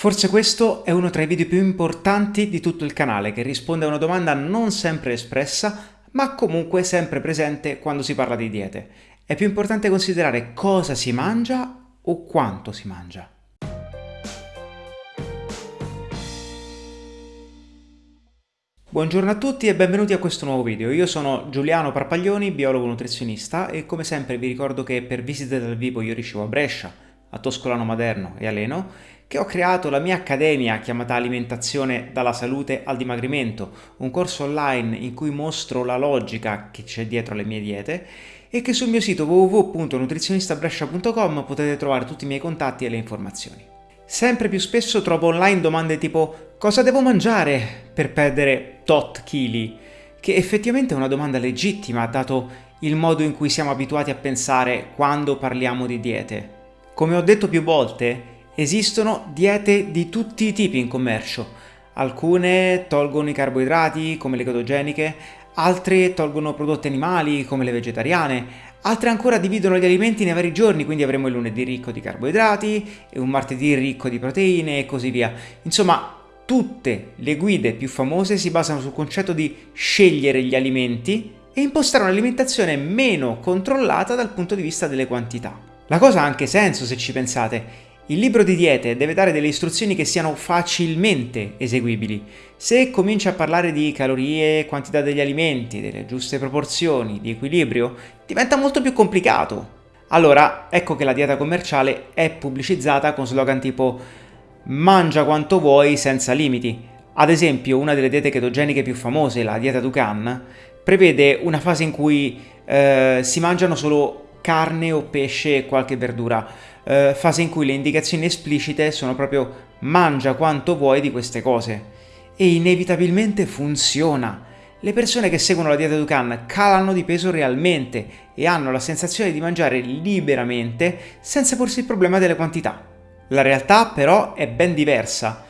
Forse questo è uno tra i video più importanti di tutto il canale che risponde a una domanda non sempre espressa ma comunque sempre presente quando si parla di diete. È più importante considerare cosa si mangia o quanto si mangia. Buongiorno a tutti e benvenuti a questo nuovo video. Io sono Giuliano Parpaglioni, biologo nutrizionista e come sempre vi ricordo che per visite dal vivo io ricevo a Brescia, a Toscolano Maderno e a Leno, che ho creato la mia accademia chiamata Alimentazione dalla salute al dimagrimento, un corso online in cui mostro la logica che c'è dietro le mie diete e che sul mio sito www.nutrizionistabrescia.com potete trovare tutti i miei contatti e le informazioni. Sempre più spesso trovo online domande tipo cosa devo mangiare per perdere tot chili? Che effettivamente è una domanda legittima dato il modo in cui siamo abituati a pensare quando parliamo di diete. Come ho detto più volte, esistono diete di tutti i tipi in commercio. Alcune tolgono i carboidrati, come le ketogeniche, altre tolgono prodotti animali, come le vegetariane, altre ancora dividono gli alimenti nei vari giorni, quindi avremo il lunedì ricco di carboidrati e un martedì ricco di proteine e così via. Insomma, tutte le guide più famose si basano sul concetto di scegliere gli alimenti e impostare un'alimentazione meno controllata dal punto di vista delle quantità. La cosa ha anche senso se ci pensate. Il libro di diete deve dare delle istruzioni che siano facilmente eseguibili. Se comincia a parlare di calorie, quantità degli alimenti, delle giuste proporzioni, di equilibrio, diventa molto più complicato. Allora, ecco che la dieta commerciale è pubblicizzata con slogan tipo mangia quanto vuoi senza limiti. Ad esempio, una delle diete ketogeniche più famose, la dieta Dukan, prevede una fase in cui eh, si mangiano solo carne o pesce e qualche verdura, eh, fase in cui le indicazioni esplicite sono proprio mangia quanto vuoi di queste cose. E inevitabilmente funziona. Le persone che seguono la dieta Dukan calano di peso realmente e hanno la sensazione di mangiare liberamente senza porsi il problema delle quantità. La realtà però è ben diversa.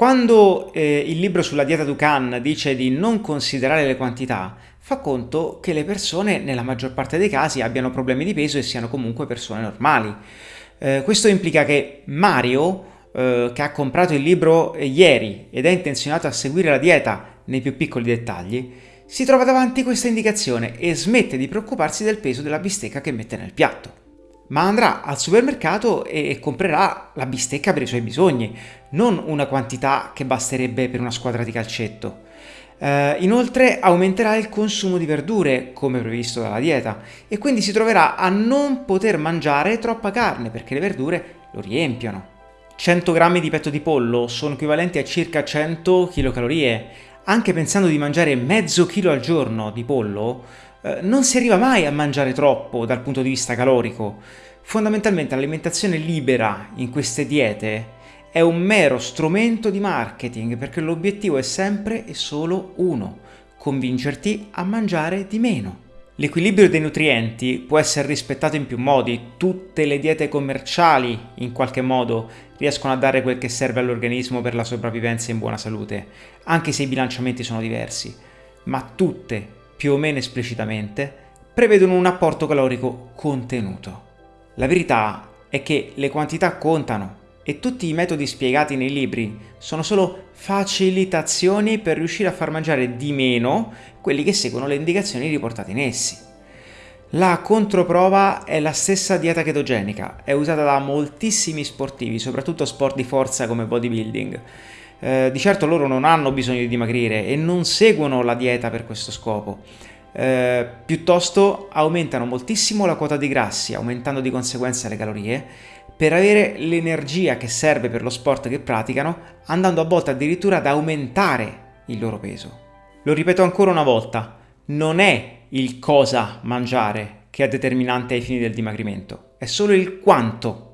Quando eh, il libro sulla dieta Dukan dice di non considerare le quantità, fa conto che le persone nella maggior parte dei casi abbiano problemi di peso e siano comunque persone normali. Eh, questo implica che Mario, eh, che ha comprato il libro ieri ed è intenzionato a seguire la dieta nei più piccoli dettagli, si trova davanti questa indicazione e smette di preoccuparsi del peso della bistecca che mette nel piatto. Ma andrà al supermercato e comprerà la bistecca per i suoi bisogni, non una quantità che basterebbe per una squadra di calcetto. Uh, inoltre aumenterà il consumo di verdure, come previsto dalla dieta, e quindi si troverà a non poter mangiare troppa carne perché le verdure lo riempiono. 100 grammi di petto di pollo sono equivalenti a circa 100 kcal. Anche pensando di mangiare mezzo chilo al giorno di pollo, uh, non si arriva mai a mangiare troppo dal punto di vista calorico. Fondamentalmente l'alimentazione libera in queste diete è un mero strumento di marketing perché l'obiettivo è sempre e solo uno, convincerti a mangiare di meno. L'equilibrio dei nutrienti può essere rispettato in più modi, tutte le diete commerciali in qualche modo riescono a dare quel che serve all'organismo per la sopravvivenza in buona salute, anche se i bilanciamenti sono diversi, ma tutte, più o meno esplicitamente, prevedono un apporto calorico contenuto. La verità è che le quantità contano, e tutti i metodi spiegati nei libri sono solo facilitazioni per riuscire a far mangiare di meno quelli che seguono le indicazioni riportate in essi. La controprova è la stessa dieta chetogenica, è usata da moltissimi sportivi, soprattutto sport di forza come bodybuilding. Eh, di certo loro non hanno bisogno di dimagrire e non seguono la dieta per questo scopo. Eh, piuttosto aumentano moltissimo la quota di grassi, aumentando di conseguenza le calorie, per avere l'energia che serve per lo sport che praticano, andando a volte addirittura ad aumentare il loro peso. Lo ripeto ancora una volta, non è il cosa mangiare che è determinante ai fini del dimagrimento, è solo il quanto.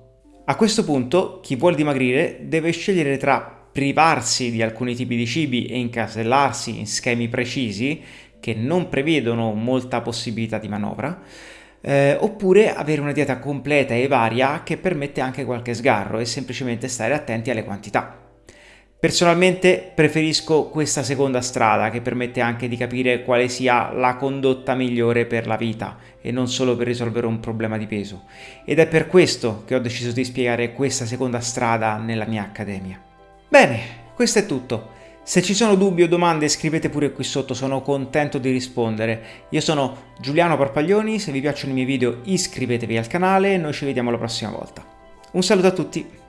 A questo punto chi vuole dimagrire deve scegliere tra privarsi di alcuni tipi di cibi e incasellarsi in schemi precisi che non prevedono molta possibilità di manovra, eh, oppure avere una dieta completa e varia che permette anche qualche sgarro e semplicemente stare attenti alle quantità. Personalmente preferisco questa seconda strada che permette anche di capire quale sia la condotta migliore per la vita e non solo per risolvere un problema di peso ed è per questo che ho deciso di spiegare questa seconda strada nella mia accademia. Bene, questo è tutto. Se ci sono dubbi o domande scrivete pure qui sotto, sono contento di rispondere. Io sono Giuliano Parpaglioni, se vi piacciono i miei video iscrivetevi al canale e noi ci vediamo la prossima volta. Un saluto a tutti!